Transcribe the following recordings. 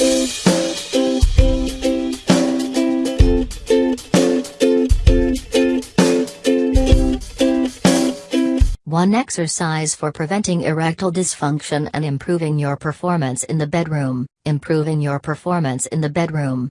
One exercise for preventing erectile dysfunction and improving your performance in the bedroom. Improving your performance in the bedroom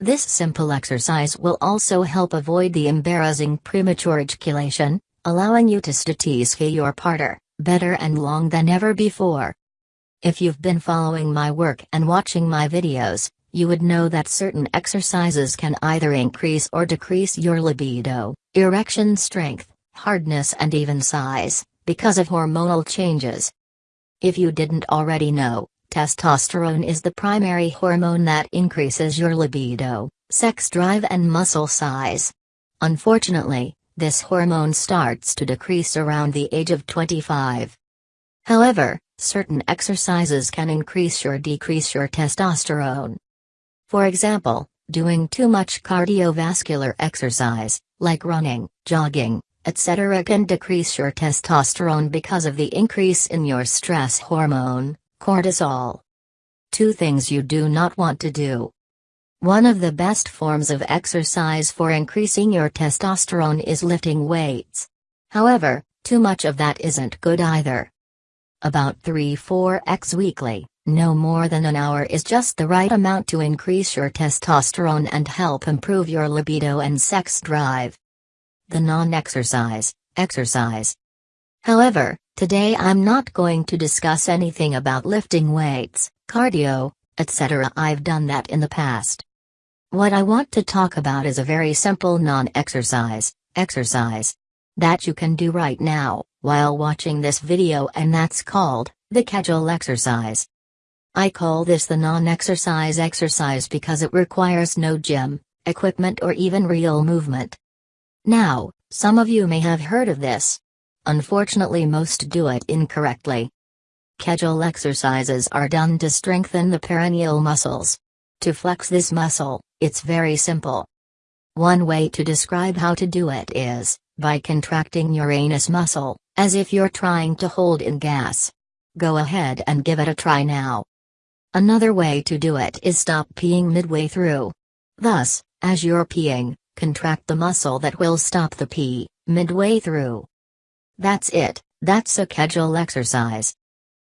This simple exercise will also help avoid the embarrassing premature ejaculation, allowing you to satisfy your partner better and long than ever before. If you've been following my work and watching my videos, you would know that certain exercises can either increase or decrease your libido, erection strength, hardness and even size, because of hormonal changes. If you didn't already know, Testosterone is the primary hormone that increases your libido, sex drive and muscle size. Unfortunately, this hormone starts to decrease around the age of 25. However, certain exercises can increase or decrease your testosterone. For example, doing too much cardiovascular exercise, like running, jogging, etc., can decrease your testosterone because of the increase in your stress hormone, Cortisol. Two things you do not want to do. One of the best forms of exercise for increasing your testosterone is lifting weights. However, too much of that isn't good either. About 3-4x weekly, no more than an hour is just the right amount to increase your testosterone and help improve your libido and sex drive. The non-exercise, exercise. However, Today I'm not going to discuss anything about lifting weights, cardio, etc. I've done that in the past. What I want to talk about is a very simple non-exercise, exercise, that you can do right now, while watching this video and that's called, the Kegel exercise. I call this the non-exercise exercise because it requires no gym, equipment or even real movement. Now, some of you may have heard of this, Unfortunately most do it incorrectly. Kegel exercises are done to strengthen the perineal muscles. To flex this muscle, it's very simple. One way to describe how to do it is, by contracting your anus muscle, as if you're trying to hold in gas. Go ahead and give it a try now. Another way to do it is stop peeing midway through. Thus, as you're peeing, contract the muscle that will stop the pee, midway through. That's it, that's a Kegel exercise.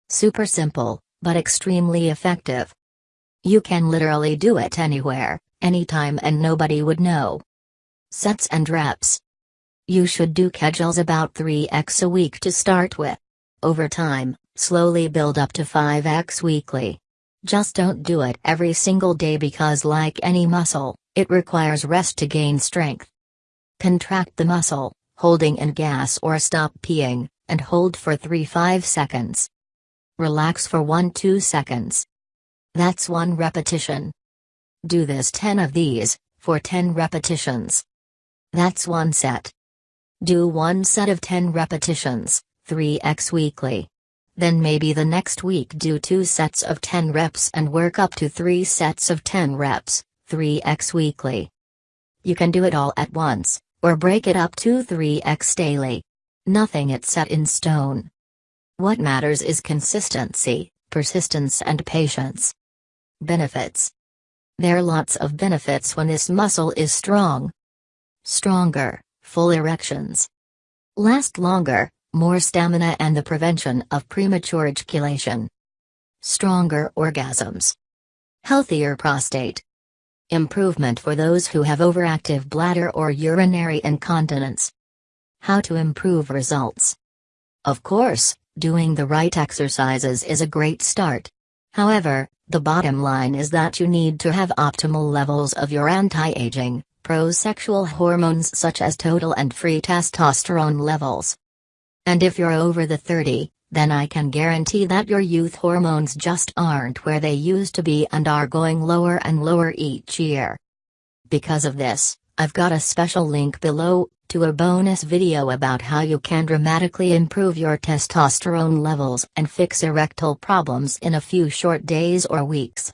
Super simple, but extremely effective. You can literally do it anywhere, anytime and nobody would know. Sets and reps. You should do Kegels about 3x a week to start with. Over time, slowly build up to 5x weekly. Just don't do it every single day because like any muscle, it requires rest to gain strength. Contract the muscle, holding in gas or stop peeing, and hold for 3-5 seconds. Relax for 1-2 seconds. That's one repetition. Do this 10 of these, for 10 repetitions. That's one set. Do one set of 10 repetitions, 3x weekly. Then maybe the next week do two sets of 10 reps and work up to 3 sets of 10 reps, 3x weekly. You can do it all at once, or break it up to 3x daily. Nothing it's set in stone. What matters is consistency, persistence and patience. Benefits There are lots of benefits when this muscle is strong. Stronger, full erections. Last longer, more stamina and the prevention of premature ejaculation. Stronger orgasms. Healthier prostate. Improvement for those who have overactive bladder or urinary incontinence. How to improve results. Of course, doing the right exercises is a great start. However, the bottom line is that you need to have optimal levels of your anti-aging, pro-sexual hormones such as total and free testosterone levels. And if you're over the 30, then I can guarantee that your youth hormones just aren't where they used to be and are going lower and lower each year. Because of this, I've got a special link below, to a bonus video about how you can dramatically improve your testosterone levels and fix erectile problems in a few short days or weeks